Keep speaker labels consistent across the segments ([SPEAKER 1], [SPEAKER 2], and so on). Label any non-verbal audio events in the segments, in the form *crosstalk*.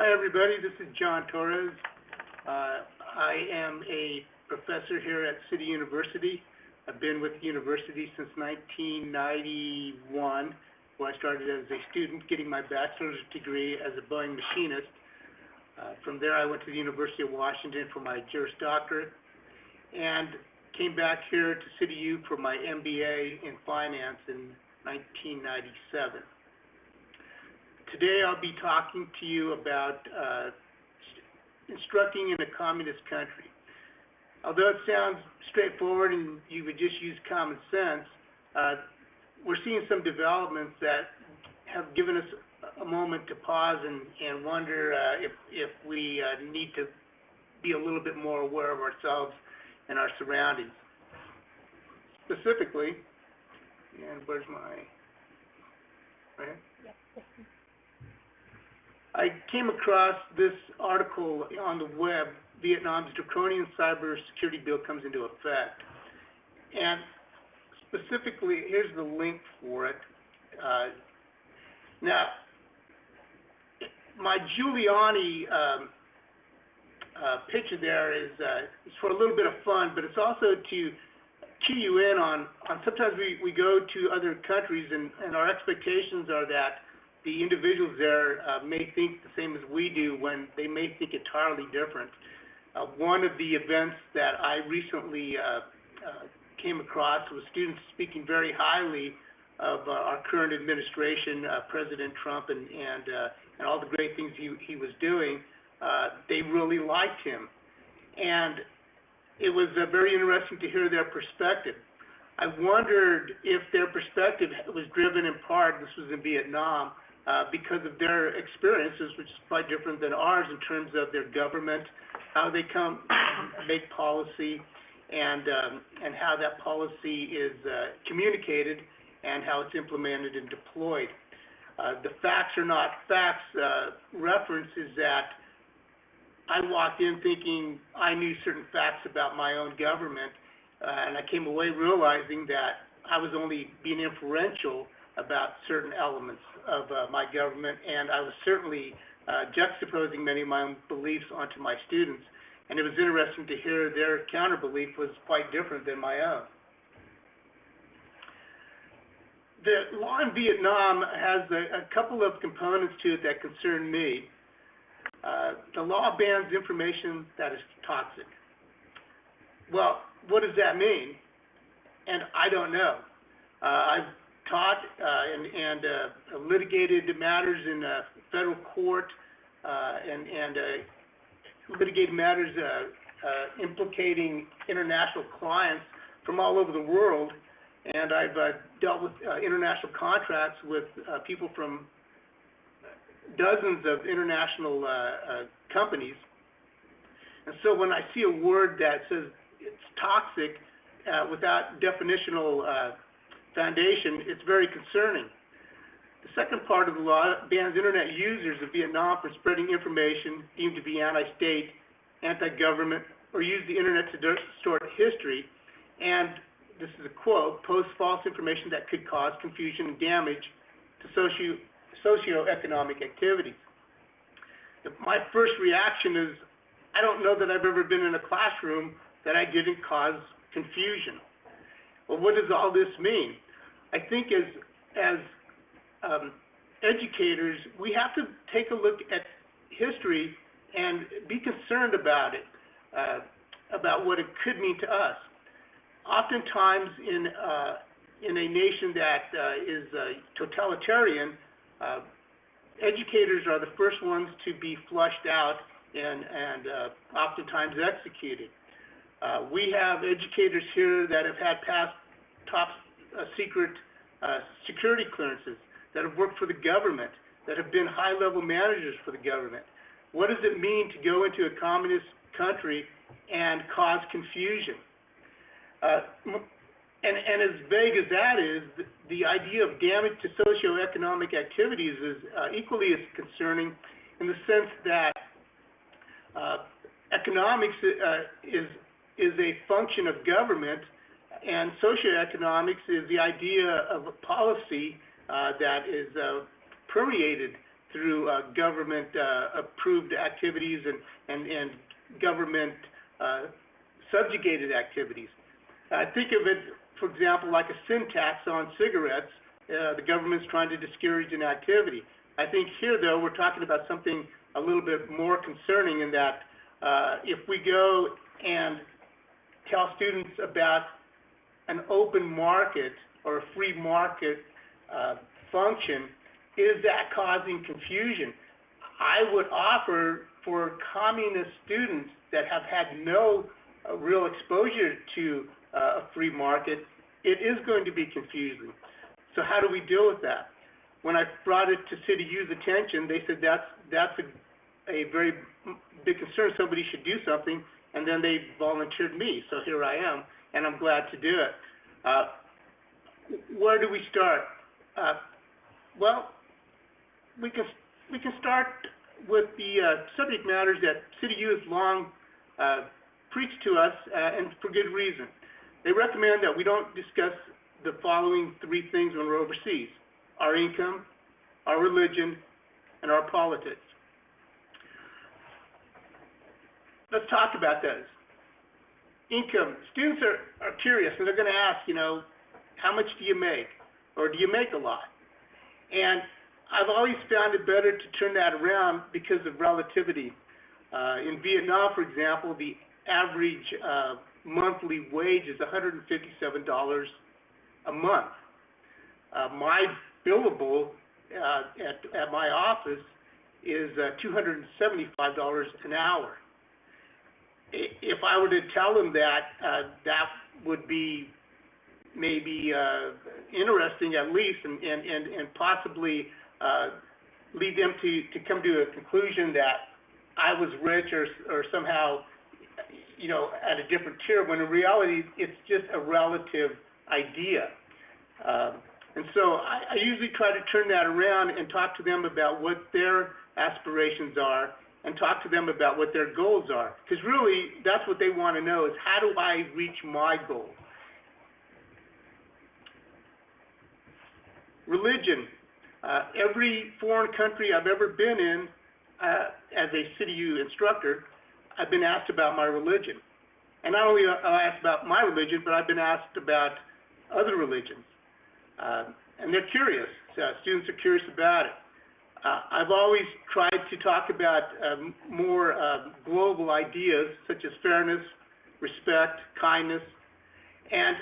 [SPEAKER 1] Hi, everybody. This is John Torres. Uh, I am a professor here at City University. I've been with the university since 1991, where I started as a student getting my bachelor's degree as a Boeing machinist. Uh, from there, I went to the University of Washington for my Juris Doctorate and came back here to City U for my MBA in finance in 1997. Today I'll be talking to you about uh, instructing in a communist country. Although it sounds straightforward and you would just use common sense, uh, we're seeing some developments that have given us a moment to pause and, and wonder uh, if, if we uh, need to be a little bit more aware of ourselves and our surroundings. Specifically, and where's my, right? I came across this article on the web, Vietnam's draconian cyber security bill comes into effect. And specifically, here's the link for it. Uh, now, my Giuliani um, uh, picture there is, uh, for a little bit of fun, but it's also to key you in on, on sometimes we, we go to other countries and, and our expectations are that the individuals there uh, may think the same as we do when they may think entirely different. Uh, one of the events that I recently uh, uh came across was students speaking very highly of uh, our current administration, uh, President Trump, and, and, and all the great things he, he was doing. they really liked him. And it was very interesting to hear their perspective. I wondered if their perspective was driven in part, this was in Vietnam, uh, because of their experiences, which is quite different than ours in terms of their government, how they come *coughs* make policy, and um, and how that policy is uh, communicated and how it's implemented and deployed. Uh, the facts are not facts uh, reference is that I walked in thinking I knew certain facts about my own government, uh, and I came away realizing that I was only being inferential about certain elements of uh, my government, and I was certainly uh, juxtaposing many of my own beliefs onto my students. And it was interesting to hear their counter-belief was quite different than my own. The law in Vietnam has a, a couple of components to it that concern me. Uh, the law bans information that is toxic. Well, what does that mean? And I don't know. Uh, I've taught uh, and, and uh, litigated matters in uh, federal court and, and litigated matters implicating international clients from all over the world. And I've dealt with international contracts with people from dozens of international uh, uh, companies. And so when I see a word that says it's toxic uh, without definitional Foundation, it's very concerning. The second part of the law bans Internet users of Vietnam from spreading information deemed to be anti-state, anti-government, or use the Internet to distort history, and this is a quote, post false information that could cause confusion and damage to socio socioeconomic activities. My first reaction is, I don't know that I've ever been in a classroom that I didn't cause confusion. Well, what does all this mean? I think as, as um, educators, we have to take a look at history and be concerned about it, uh, about what it could mean to us. Oftentimes in, uh, in a nation that uh, is uh, totalitarian, uh, educators are the first ones to be flushed out and, and uh, oftentimes executed. we have educators here that have had past top secret uh, security clearances, that have worked for the government, that have been high-level managers for the government. What does it mean to go into a communist country and cause confusion? Uh, and, and, as vague as that is, the, the, idea of damage to socioeconomic activities is uh, equally as concerning in the sense that uh, economics uh, is, is a function of government and socioeconomics is the idea of a policy uh, that is uh, permeated through uh, government uh, approved activities and, and, and government uh, subjugated activities. I think of it, for example, like a sin tax on cigarettes. Uh, the government's trying to discourage an activity. I think here, though, we're talking about something a little bit more concerning in that if we go and tell students about an open market or a free market uh, function, is that causing confusion? I would offer for communist students that have had no uh, real exposure to uh, a free market, it is going to be confusing. So how do we deal with that? When I brought it to City U's attention, they said that's, that's a, a very big concern. Somebody should do something, and then they volunteered me. So here I am, and I'm glad to do it. Uh, where do we start? Uh, well, we can we can start with the uh, subject matters that City U has long uh, preached to us, uh, and for good reason. They recommend that we don't discuss the following three things when we're overseas: our income, our religion, and our politics. Let's talk about those. Income. Students are, are curious, and they're going to ask, you know, how much do you make? Or do you make a lot? And I've always found it better to turn that around because of relativity. Uh, in Vietnam, for example, the average uh, monthly wage is $157 a month. Uh, my billable uh, at, at my office is uh, $275 an hour. If I were to tell them that, uh, that would be maybe interesting at least and, and, and, and possibly uh, lead them to, to come to a conclusion that I was rich or, or somehow, you know, at a different tier, when in reality, it's just a relative idea. Um, and so I, I usually try to turn that around and talk to them about what their aspirations are and talk to them about what their goals are. Because really, that's what they want to know is how do I reach my goal? Religion uh, every foreign country I've ever been in uh, as a CityU instructor, I've been asked about my religion. And not only am I asked about my religion, but I've been asked about other religions. Uh, and they're curious. So students are curious about it. Uh, I've always tried to talk about um, more uh, global ideas such as fairness, respect, kindness. And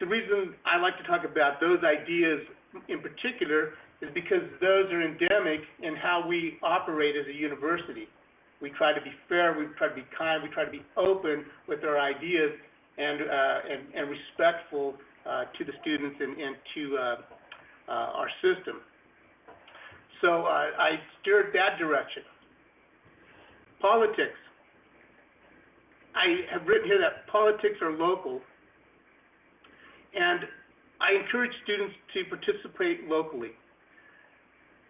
[SPEAKER 1] the reason I like to talk about those ideas in particular is because those are endemic in how we operate as a university. We try to be fair, we try to be kind, we try to be open with our ideas and, uh, and, and, respectful uh, to the students and, and to uh, uh our system. So uh, I steered that direction. Politics. I have written here that politics are local, and I encourage students to participate locally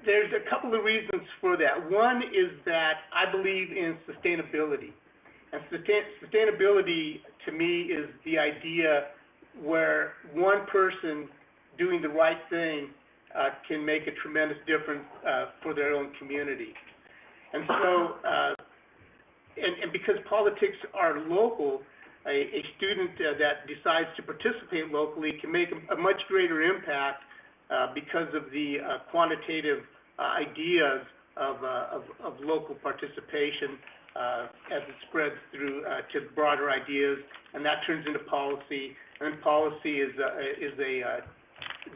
[SPEAKER 1] there's a couple of reasons for that. One is that I believe in sustainability. And sustainability to me is the idea where one person doing the right thing uh, can make a tremendous difference uh, for their own community. And so, uh, and, and, because politics are local, a, a student uh, that decides to participate locally can make a, a much greater impact uh, because of the uh, quantitative ideas of, of, of, local participation as it spreads through to broader ideas, and that turns into policy. And policy is a, is a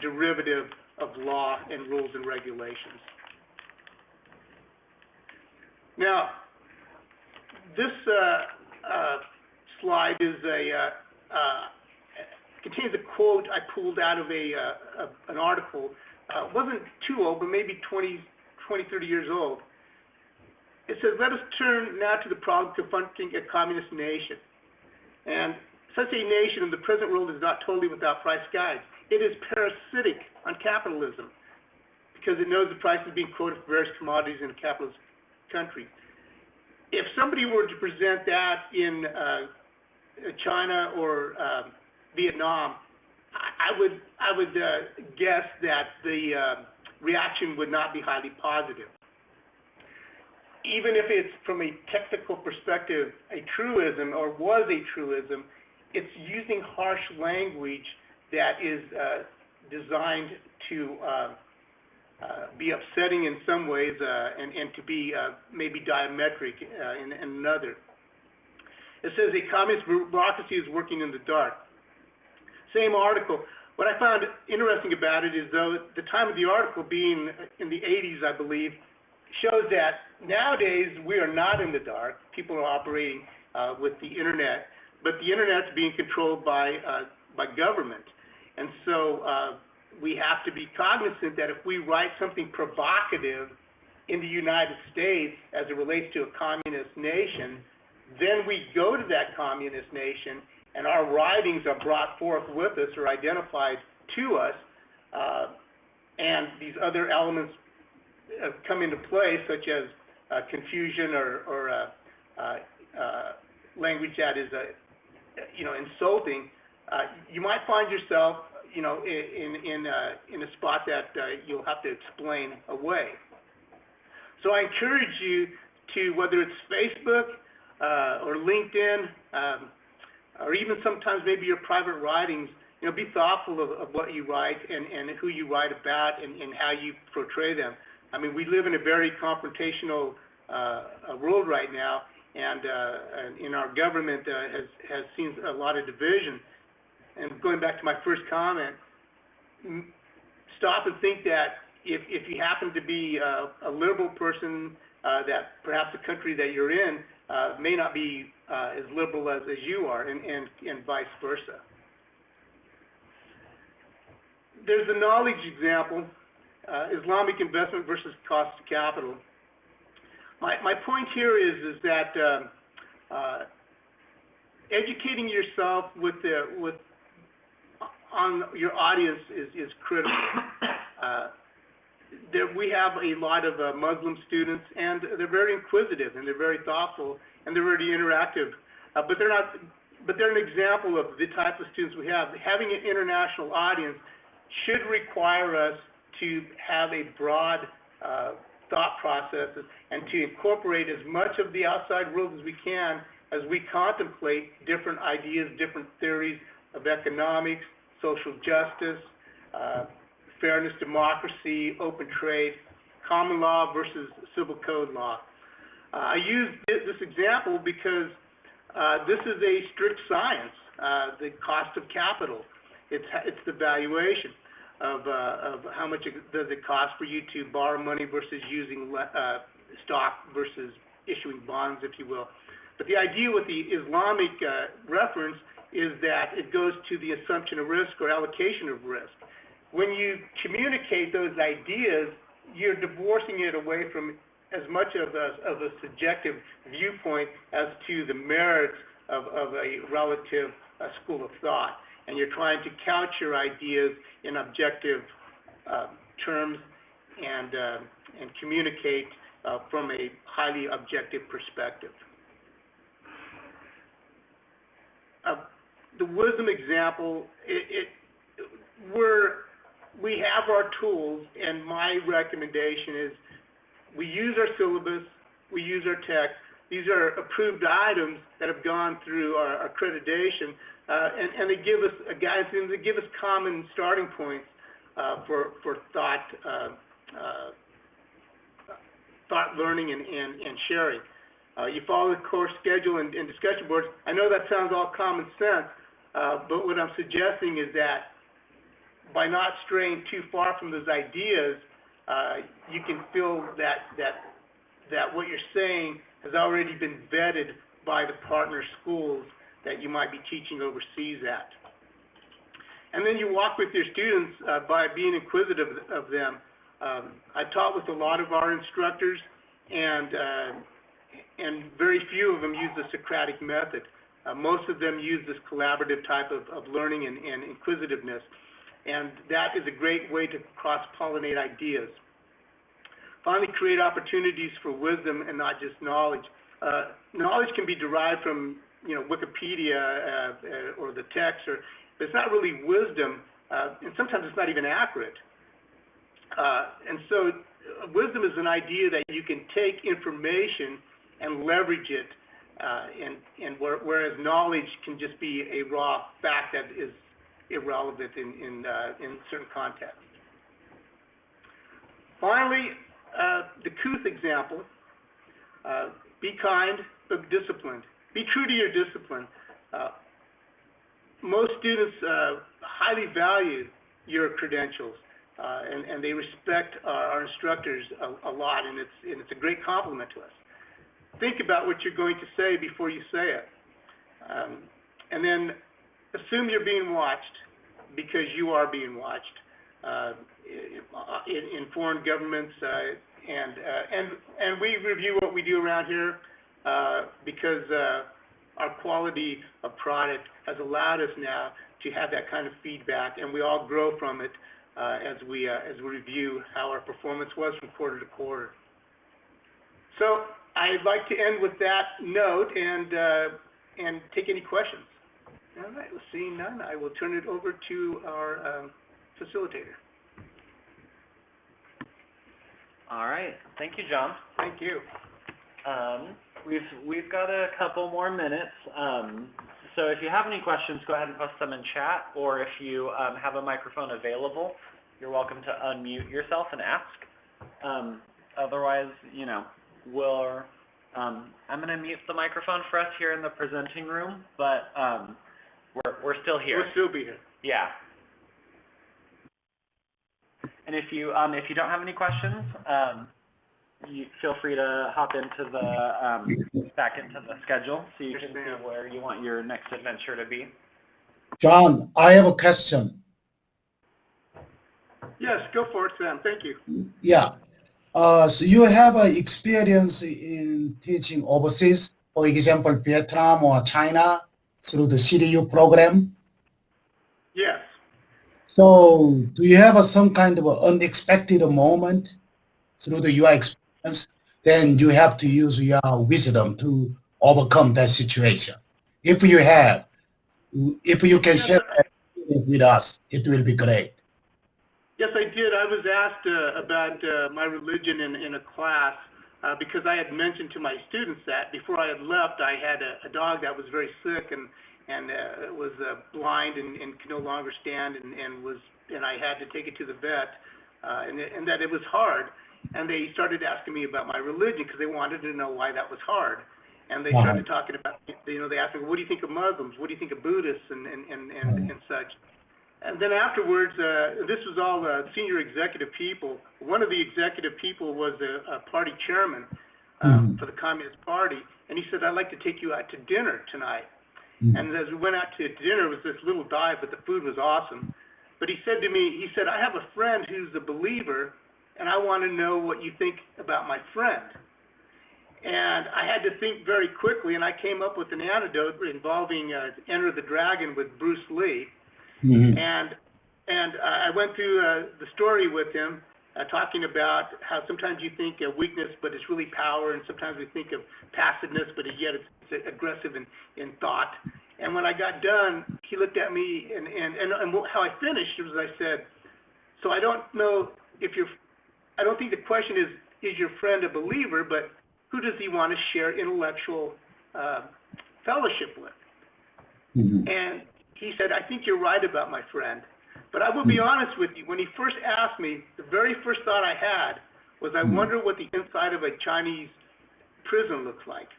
[SPEAKER 1] derivative of law and rules and regulations. Now, this uh, uh, slide is a uh, contains a quote I pulled out of a, a an article uh, wasn't too old, but maybe 20, 20, 30 years old. It says, let us turn now to the problem confronting a communist nation. And such a nation in the present world is not totally without price guides. It is parasitic on capitalism because it knows the price is being quoted for various commodities in a capitalist country. If somebody were to present that in uh, China or uh, Vietnam, I would I would uh, guess that the uh, reaction would not be highly positive. even if it's from a technical perspective a truism or was a truism, it's using harsh language that is uh, designed to uh, uh, be upsetting in some ways and, and to be maybe diametric in, in another. It says a communist bureaucracy is working in the dark. Same article. What I found interesting about it is though the time of the article being in the 80s, I believe, shows that nowadays we are not in the dark. People are operating uh, with the internet, but the internet's being controlled by uh, by government, and so uh, we have to be cognizant that if we write something provocative in the United States as it relates to a communist nation, then we go to that communist nation and our writings are brought forth with us or identified to us, uh, and these other elements uh, come into play, such as uh, confusion or, or uh, uh, uh, language that is, you know, insulting, you might find yourself, you know, in in in a spot that you'll have to explain away. So I encourage you to, whether it's Facebook or LinkedIn, um, or even sometimes maybe your private writings, you know, be thoughtful of, of what you write and, and who you write about and, and how you portray them. I mean, we live in a very confrontational uh, world right now, and, uh, and in our government uh, has, has seen a lot of division. And going back to my first comment, stop and think that if, if you happen to be a, a liberal person, uh, that perhaps the country that you're in uh, may not be uh, as liberal as, as you are, and, and, and vice versa. There's a knowledge example uh, Islamic investment versus cost of capital. My, my point here is, is that uh, uh, educating yourself with the, with, on your audience is, is critical. *coughs* Uh, there, we have a lot of uh, Muslim students, and they're very inquisitive, and they're very thoughtful, and they're very interactive. Uh, but they're not. But they're an example of the type of students we have. Having an international audience should require us to have a broad uh, thought process and to incorporate as much of the outside world as we can as we contemplate different ideas, different theories of economics, social justice, uh, fairness, democracy, open trade, common law versus civil code law. Uh, I use this example because uh, this is a strict science, uh, the cost of capital. It's, it's the valuation of, uh, of how much it, does it cost for you to borrow money versus using uh, stock versus issuing bonds, if you will. But the idea with the Islamic reference is that it goes to the assumption of risk or allocation of risk. When you communicate those ideas, you're divorcing it away from as much of a, of a subjective viewpoint as to the merits of, of a relative uh, school of thought and you're trying to couch your ideas in objective uh, terms and, uh, and communicate uh, from a highly objective perspective. Uh, the wisdom example, it, it, we're, we have our tools, and my recommendation is we use our syllabus, we use our text. These are approved items that have gone through our accreditation uh, and, and, they give us a guidance and they give us common starting points uh, for, for thought, uh, uh thought learning and, and, and sharing. Uh, you follow the course schedule and, and, discussion boards. I know that sounds all common sense, uh, but what I'm suggesting is that by not straying too far from those ideas, you can feel that, that, that what you're saying has already been vetted by the partner schools that you might be teaching overseas at. And then you walk with your students uh, by being inquisitive of them. Um, I taught with a lot of our instructors, and, uh, and very few of them use the Socratic method. Uh, most of them use this collaborative type of, of learning and, and inquisitiveness, and that is a great way to cross-pollinate ideas. Finally, create opportunities for wisdom and not just knowledge. Uh, knowledge can be derived from you know, Wikipedia uh, uh, or the text, or but it's not really wisdom, uh, and sometimes it's not even accurate. Uh, and so wisdom is an idea that you can take information and leverage it, uh, and, and where, whereas knowledge can just be a raw fact that is irrelevant in, in, uh, in certain contexts. Finally, uh, the Kuth example, uh, be kind but disciplined. Be true to your discipline. Uh, most students highly value your credentials, and, and they respect our, our instructors a, a lot, and it's, and it's a great compliment to us. Think about what you're going to say before you say it. Um, and then assume you're being watched because you are being watched uh, in, in foreign governments, uh, and uh, and and we review what we do around here uh, because uh, our quality of product has allowed us now to have that kind of feedback, and we all grow from it uh, as we as we review how our performance was from quarter to quarter. So I'd like to end with that note and uh, and take any questions. All right, seeing none, I will turn it over to our um, facilitator.
[SPEAKER 2] All right. Thank you, John.
[SPEAKER 1] Thank you.
[SPEAKER 2] Um, we've we've got a couple more minutes. Um, so if you have any questions, go ahead and post them in chat, or if you um, have a microphone available, you're welcome to unmute yourself and ask. Um, otherwise, you know, we'll. Um, I'm going to mute the microphone for us here in the presenting room, but um, we're we're still here.
[SPEAKER 1] We'll still be here.
[SPEAKER 2] Yeah. And if you um, if you don't have any questions, um, you feel free to hop into the um, back into the schedule so you
[SPEAKER 1] Yes,
[SPEAKER 2] can see where you want your next adventure to be.
[SPEAKER 3] John, I have a question.
[SPEAKER 1] Yes, go for it, Sam. Thank you.
[SPEAKER 3] Yeah. Uh, so you have uh, experience in teaching overseas, for example, Vietnam or China through the CityU program.
[SPEAKER 1] Yes.
[SPEAKER 3] So do you have uh, some kind of unexpected moment through the your experience? Then you have to use your wisdom to overcome that situation. If you have, if you can share that with us, it will be great.
[SPEAKER 1] Yes, I did. I was asked uh, about uh, my religion in, in a class uh, because I had mentioned to my students that before I had left, I had a, a dog that was very sick and and uh, was uh, blind and, and could no longer stand and, and was and I had to take it to the vet uh, and, and that it was hard. And they started asking me about my religion because they wanted to know why that was hard. And they started talking about, you know, they asked me, what do you think of Muslims? What do you think of Buddhists and, and, and, and, and such? And then afterwards, uh, this was all uh, senior executive people. One of the executive people was a, a party chairman um,
[SPEAKER 3] Mhm.
[SPEAKER 1] for the Communist Party, and he said, "I'd like to take you out to dinner tonight."
[SPEAKER 3] Mhm.
[SPEAKER 1] And as we went out to dinner, it was this little dive, but the food was awesome. But he said to me, he said, "I have a friend who's a believer, and I want to know what you think about my friend." And I had to think very quickly, and I came up with an anecdote involving uh, Enter the Dragon with Bruce Lee.
[SPEAKER 3] Mhm.
[SPEAKER 1] And and uh, I went through uh, the story with him, uh, talking about how sometimes you think of weakness, but it's really power, and sometimes we think of passiveness, but yet it's, it's aggressive in, in thought. And when I got done, he looked at me, and, and, and, and how I finished was I said, so I don't know if you're, I don't think the question is, is your friend a believer, but who does he want to share intellectual uh, fellowship with?
[SPEAKER 3] Mhm.
[SPEAKER 1] And he said, I think you're right about my friend. But I will be honest with you, when he first asked me, the very first thought I had was, I wonder what the inside of a Chinese prison looks like.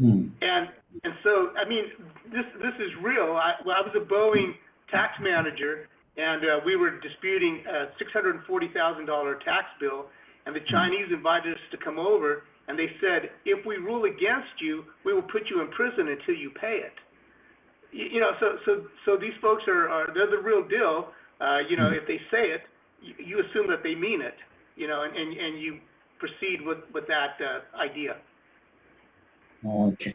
[SPEAKER 3] Mhm.
[SPEAKER 1] And and so, I mean, this this is real. I, well, I was a Boeing tax manager, and uh, we were disputing a $640,000 tax bill, and the Chinese invited us to come over, and they said, if we rule against you, we will put you in prison until you pay it. You, know, so so so these folks are, are they're the real deal. Uh, you know, if they say it, you, you assume that they mean it. You know, and and, and you proceed with with that uh, idea.
[SPEAKER 3] Okay.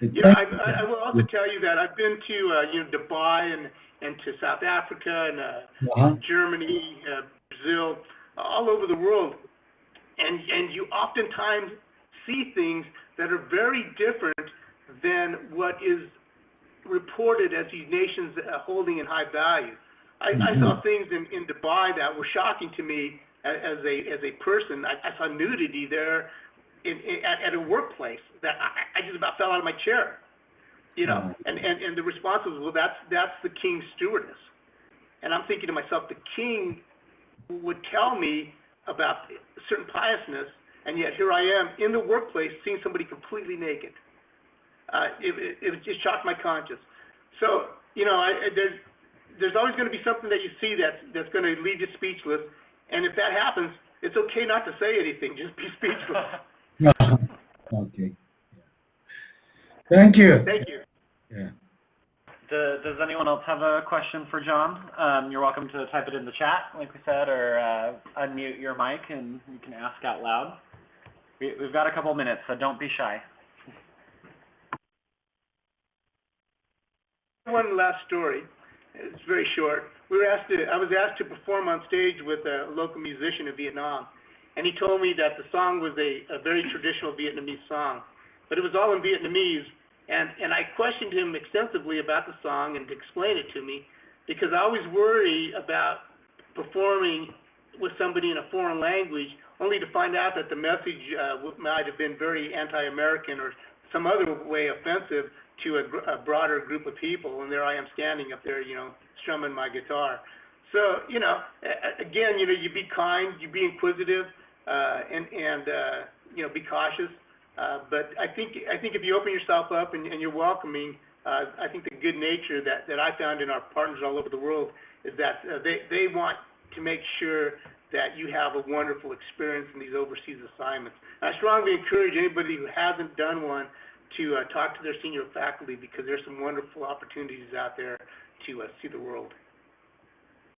[SPEAKER 1] You know, I, I I will also tell you that I've been to, uh, you know, Dubai and, and to South Africa and uh,
[SPEAKER 3] Uh-huh.
[SPEAKER 1] Germany, uh, Brazil, all over the world. And, and you oftentimes see things that are very different than what is reported as these nations uh, holding in high value. I, I saw things in, in Dubai that were shocking to me as, as a, as a person. I, I saw nudity there in, in, at, at a workplace that I, I just about fell out of my chair. You know, and, and, and the response was, well, that's, that's the king's stewardess. And I'm thinking to myself, the king would tell me about certain piousness, and yet here I am in the workplace seeing somebody completely naked. Uh, it, it, it just shocked my conscience. So, you know, I, I- there's, there's always going to be something that you see that's, that's going to leave you speechless, and if that happens, it's okay not to say anything, just be *laughs* speechless. *laughs*
[SPEAKER 3] okay. Thank you.
[SPEAKER 1] Thank you.
[SPEAKER 3] Yeah.
[SPEAKER 2] Does, does anyone else have a question for John? Um, you're welcome to type it in the chat, like we said, or uh, unmute your mic and you can ask out loud. We, we've got a couple minutes, so don't be shy.
[SPEAKER 1] One last story. It's very short. We were asked to, I was asked to perform on stage with a local musician in Vietnam, and he told me that the song was a, a very traditional Vietnamese song, but it was all in Vietnamese, and, and I questioned him extensively about the song and to explain it to me, because I always worry about performing with somebody in a foreign language, only to find out that the message uh, might have been very anti-American or some other way offensive to a, a broader group of people, and there I am standing up there, you know, strumming my guitar. So, you know, again, you know, you be kind, you be inquisitive, uh, and, and uh, you know, be cautious. Uh, but I think, I think if you open yourself up and, and you're welcoming, uh, I think the good nature that, that I found in our partners all over the world is that uh, they, they want to make sure that you have a wonderful experience in these overseas assignments. And I strongly encourage anybody who hasn't done one to uh, talk to their senior faculty because there's some wonderful opportunities out there to uh, see the world.